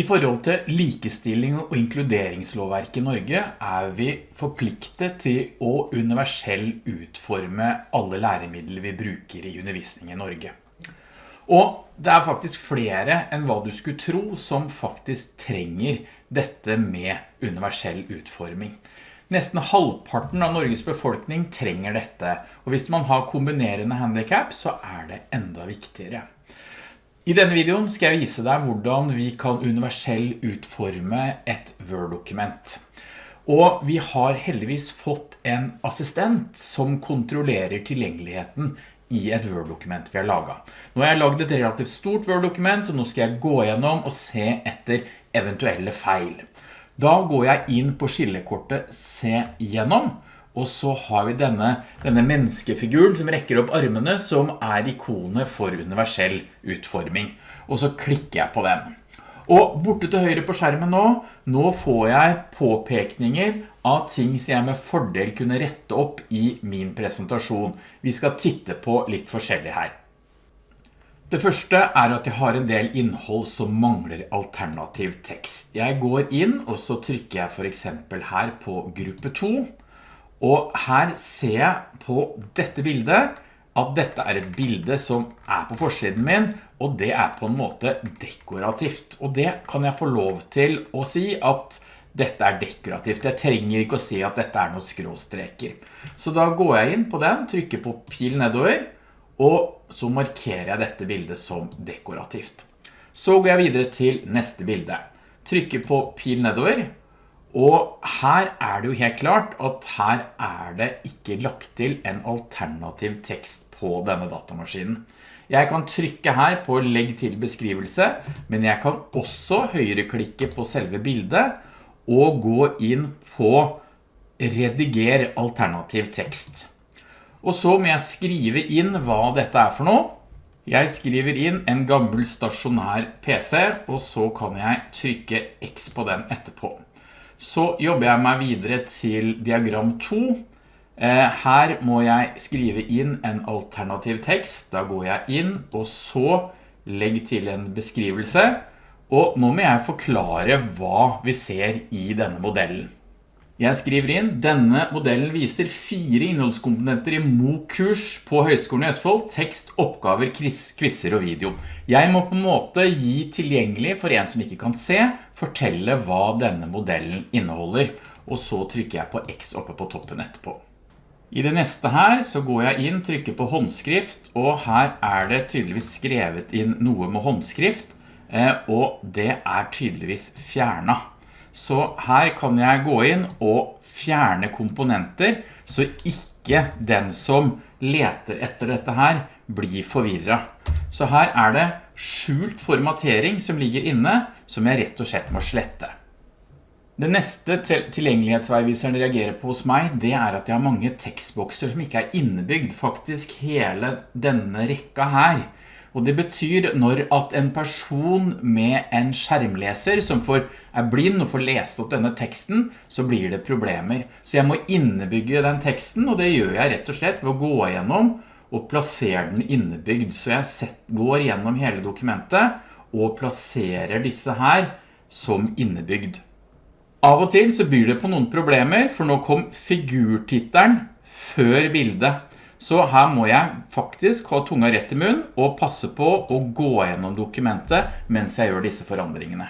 I forhold til likestilling og inkluderingslovverk i Norge er vi forpliktet til å universell utforme alle læremidler vi bruker i undervisning i Norge. Og det er faktisk flere enn hva du skulle tro som faktisk trenger dette med universell utforming. Nesten halvparten av Norges befolkning trenger dette, og hvis man har kombinerende handicap så er det enda viktigere. I denne videoen skal jeg vise deg hvordan vi kan universell utforme et Word-dokument. Og vi har heldigvis fått en assistent som kontrollerer tilgjengeligheten i et Word-dokument vi har laget. Nå har jeg laget et relativt stort Word-dokument, og nå skal jeg gå gjennom og se etter eventuelle feil. Da går jeg inn på skillekortet Se gjennom, og så har vi denne, denne menneskefiguren som rekker opp armene, som er ikonet for universell utforming. Og så klikker jeg på den. Og borte til høyre på skjermen nå, nå får jeg påpekninger av ting som jeg med fordel kunne rette opp i min presentasjon. Vi skal titte på litt forskjellig her. Det første er at jeg har en del innhold som mangler alternativ tekst. Jeg går inn, og så trykker jeg for eksempel her på gruppe 2, og her ser jeg på dette bildet at dette er et bilde som er på forsiden min, og det er på en måte dekorativt. Og det kan jeg få lov til å si at dette er dekorativt. Jeg trenger ikke å si at dette er noen skråstreker. Så da går jeg inn på den, trykker på pil nedover, og så markerer jeg dette bildet som dekorativt. Så går jeg videre til neste bilde. Trykker på pil nedover, og her er det jo helt klart at her er det ikke lagt til en alternativ tekst på denne datamaskinen. Jeg kan trykke her på legg til beskrivelse, men jeg kan også høyreklikke på selve bildet og gå inn på rediger alternativ tekst. Og så må jeg skrive inn hva dette er for noe. Jeg skriver inn en gammel stasjonær PC, og så kan jeg trykke X på den etterpå. Så jobber jeg meg videre til diagram 2. Eh, her må jeg skrive inn en alternativ tekst. Da går jeg inn, og så legg til en beskrivelse. Og nå må jeg forklare hva vi ser i denne modellen. Jeg skriver inn, denne modellen viser fire innholdskomponenter i MOOC-kurs på Høgskolen i Østfold, tekst, oppgaver, quizzer og video. Jeg må på en måte gi tilgjengelig for en som ikke kan se, fortelle hva denne modellen inneholder, og så trykker jeg på X oppe på toppen etterpå. I det neste her så går jeg inn, trykker på håndskrift, og her er det tydeligvis skrevet inn noe med håndskrift, eh, og det er tydeligvis fjernet. Så her kan jeg gå inn og fjerne komponenter, så ikke den som leter etter dette her blir forvirret. Så her er det skjult formatering som ligger inne, som jeg rett og slett må slette. Det neste tilgjengelighetsveiviseren reagerer på hos meg, det er at jeg har mange tekstbokser som ikke er innebygd, faktisk hele denne rekka her. Og det betyr når at en person med en skjermleser som får, er blind og får lest opp denne teksten, så blir det problemer. Så jeg må innebygge den teksten, og det gjør jeg rett og slett ved å gå gjennom og plassere den innebygd. Så jeg set, går gjennom hele dokumentet og plasserer disse her som innebygd. Av og til så byr det på noen problemer, for nå kom figurtitteren før bildet. Så her må jeg faktisk ha tunga rett i munn og passe på å gå gjennom dokumentet mens jeg gjør disse forandringene.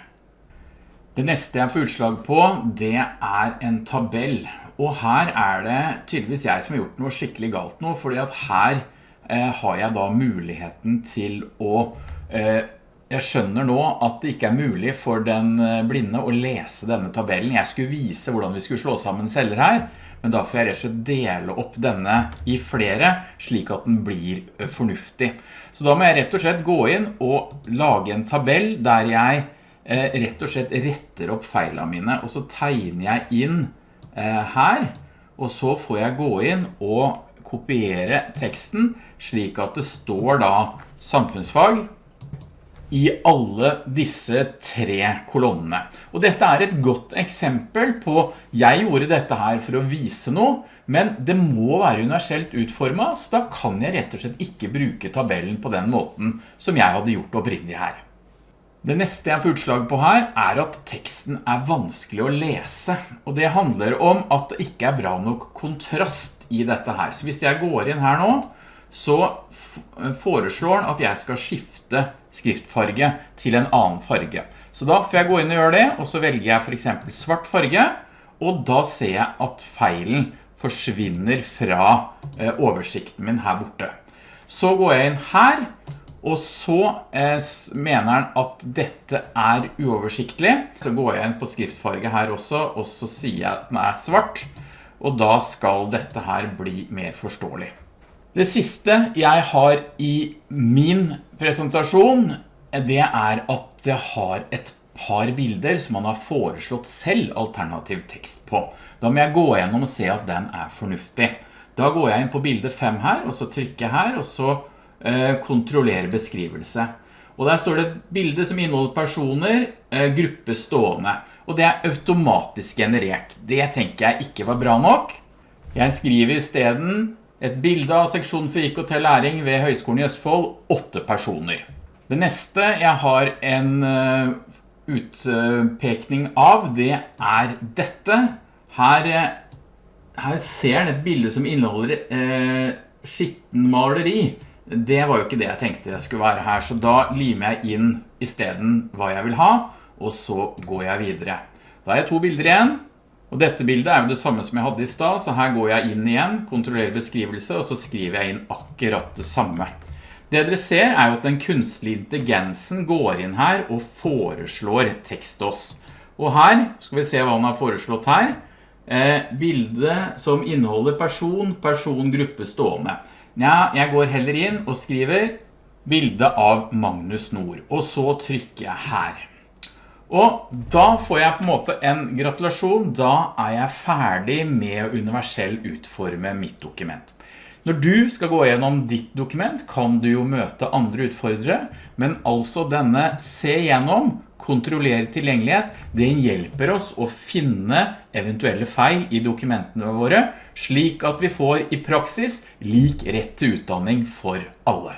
Det neste jeg får utslag på, det er en tabell. Og her er det tydeligvis jeg som har gjort noe skikkelig galt nå, fordi at her eh, har jeg da muligheten til å eh, jeg skjønner nå at det ikke er mulig for den eh, blinde å lese denne tabellen. Jeg skulle vise hvordan vi skulle slå sammen celler her, men da får jeg rett og slett dele opp denne i flere, slik at den blir fornuftig. Så da må jeg rett og slett gå inn og lage en tabell der jeg rett og slett retter opp feilene mine, og så tegner jeg inn her, og så får jeg gå inn og kopiere teksten, slik at det står da samfunnsfag, i alle disse tre kolonnene. Og dette er et godt eksempel på, jeg gjorde dette her for å vise noe, men det må være universelt utformet, så da kan jeg rett og slett ikke bruke tabellen på den måten som jeg hadde gjort opprinnelig her. Det neste jeg får utslag på her er at teksten er vanskelig å lese, og det handler om at det ikke er bra nok kontrast i dette her. Så hvis jeg går inn her nå, så foreslår den at jeg skal skifte skriftfarge til en annen farge. Så da får jeg gå inn og gjøre det, og så velger jeg for eksempel svart farge, og da ser jeg at feilen forsvinner fra eh, oversikten min her borte. Så går jeg inn her, og så eh, mener den at dette er uoversiktlig. Så går jeg inn på skriftfarge her også, og så sier jeg at den er svart, og da skal dette her bli mer forståelig. Det siste jeg har i min presentasjon, det er at jeg har et par bilder som man har foreslått selv alternativ tekst på. Da må jeg gå gjennom og se at den er fornuftig. Da går jeg inn på bilde 5 her, og så trykker jeg her, og så eh, kontroller beskrivelse. Og der står det et bilde som inneholder personer, eh, gruppe stående. Og det er automatisk generert. Det tenker jeg ikke var bra nok. Jeg skriver i stedet et bilde av seksjonen for IKT læring ved Høgskolen i Østfold, 8 personer. Det neste jeg har en eh, utpekning av, det er dette. Her, eh, her ser dere et bilde som inneholder eh, skittenmaleri. Det var jo ikke det jeg tenkte jeg skulle være her, så da limer jeg inn i stedet hva jeg vil ha, og så går jeg videre. Da har jeg to bilder igjen, og dette bildet er jo det samme som jeg hadde i sted, så her går jeg inn igjen, kontrollerer beskrivelse, og så skriver jeg inn akkurat det samme. Det dere ser er jo at den kunstlige intelligensen går inn her og foreslår tekst oss. Og her skal vi se hva han har foreslått her. Eh, bilde som inneholder person, person, gruppe, stående. Ja, jeg går heller inn og skriver bilde av Magnus Nord, og så trykker jeg her. Og da får jeg på en måte en gratulasjon, da er jeg ferdig med å universell utforme mitt dokument. Når du skal gå gjennom ditt dokument, kan du jo møte andre utfordrere, men altså denne se gjennom, kontrollere tilgjengelighet, det hjelper oss å finne eventuelle feil i dokumentene våre, slik at vi får i praksis lik rett til utdanning for alle.